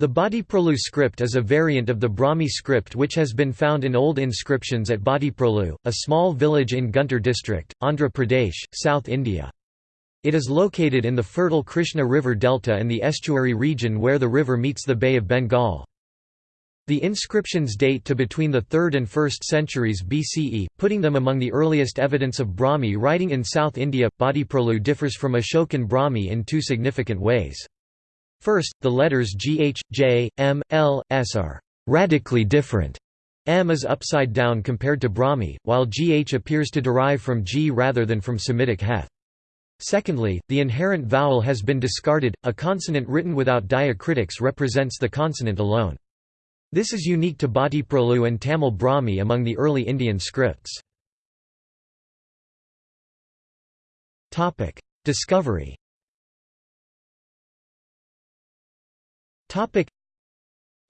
The Bhattiprolu script is a variant of the Brahmi script which has been found in old inscriptions at Bhattiprolu, a small village in Guntur district, Andhra Pradesh, South India. It is located in the fertile Krishna River delta and the estuary region where the river meets the Bay of Bengal. The inscriptions date to between the 3rd and 1st centuries BCE, putting them among the earliest evidence of Brahmi writing in South India. Bhattiprolu differs from Ashokan Brahmi in two significant ways. First, the letters GH, J, M, L, S are radically different. M is upside down compared to Brahmi, while GH appears to derive from G rather than from Semitic Heth. Secondly, the inherent vowel has been discarded, a consonant written without diacritics represents the consonant alone. This is unique to Bhattiprolu and Tamil Brahmi among the early Indian scripts. Discovery Topic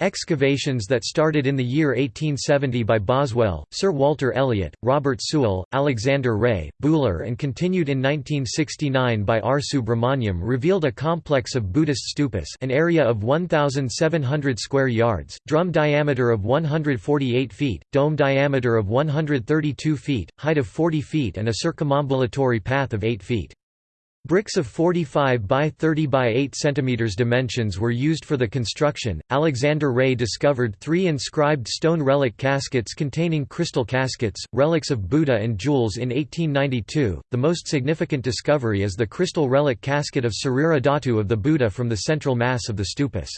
Excavations that started in the year 1870 by Boswell, Sir Walter Elliot, Robert Sewell, Alexander Rea, Buhler and continued in 1969 by R. Subramaniam revealed a complex of Buddhist stupas an area of 1,700 square yards, drum diameter of 148 feet, dome diameter of 132 feet, height of 40 feet and a circumambulatory path of 8 feet. Bricks of 45 by 30 by 8 cm dimensions were used for the construction. Alexander Rea discovered three inscribed stone relic caskets containing crystal caskets, relics of Buddha and jewels in 1892. The most significant discovery is the crystal relic casket of Sarira of the Buddha from the central mass of the stupas.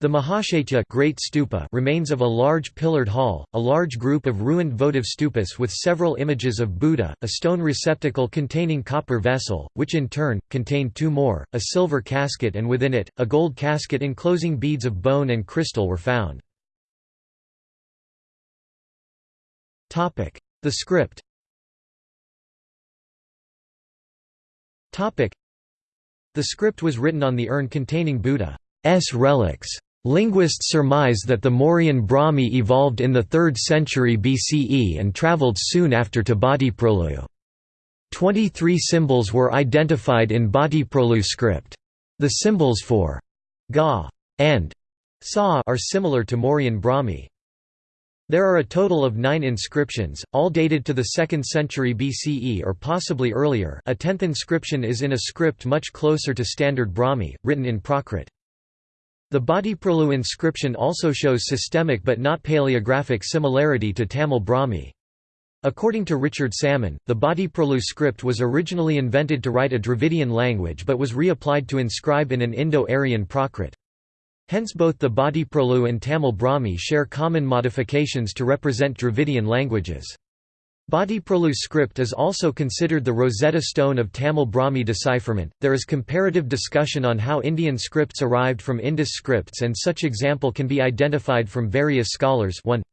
The Mahachaitya Great Stupa remains of a large pillared hall, a large group of ruined votive stupas with several images of Buddha, a stone receptacle containing copper vessel, which in turn, contained two more, a silver casket and within it, a gold casket enclosing beads of bone and crystal were found. The script The script was written on the urn containing Buddha's relics. Linguists surmise that the Mauryan Brahmi evolved in the 3rd century BCE and travelled soon after to Bhattiprolu. Twenty-three symbols were identified in Bhattiprolu script. The symbols for ga and sa are similar to Mauryan Brahmi. There are a total of nine inscriptions, all dated to the 2nd century BCE or possibly earlier a tenth inscription is in a script much closer to Standard Brahmi, written in Prakrit. The Bhattiprolu inscription also shows systemic but not paleographic similarity to Tamil Brahmi. According to Richard Salomon, the Bhattiprolu script was originally invented to write a Dravidian language but was reapplied to inscribe in an Indo-Aryan Prakrit. Hence both the Bhattiprolu and Tamil Brahmi share common modifications to represent Dravidian languages. Bhattiprolu script is also considered the Rosetta Stone of Tamil Brahmi decipherment. There is comparative discussion on how Indian scripts arrived from Indus scripts, and such example can be identified from various scholars. 1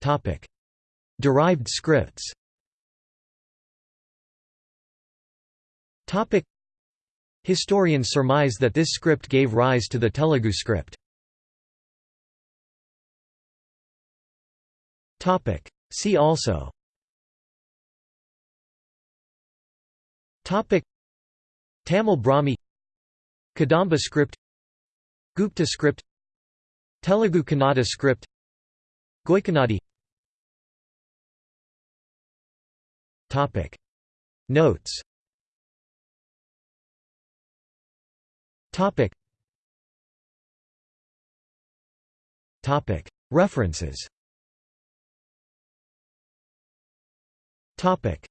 Topic: Derived scripts. Topic: Historians surmise that this script gave rise to the Telugu script. Topic. See also. Topic. Tamil Brahmi. Kadamba script. Gupta script. Telugu Kannada script. Goikanadi. Topic. Notes. Topic. Topic. References Topic: